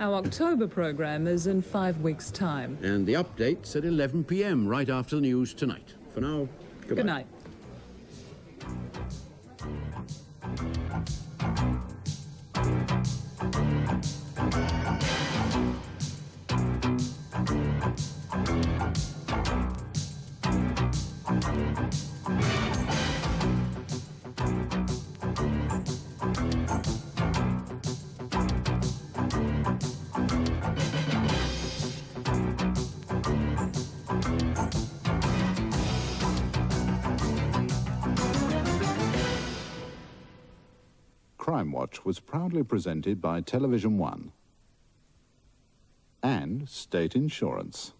Our October programme is in five weeks' time. And the update's at 11 p.m. right after the news tonight. For now, goodbye. Good night. Crime Watch was proudly presented by Television One and State Insurance.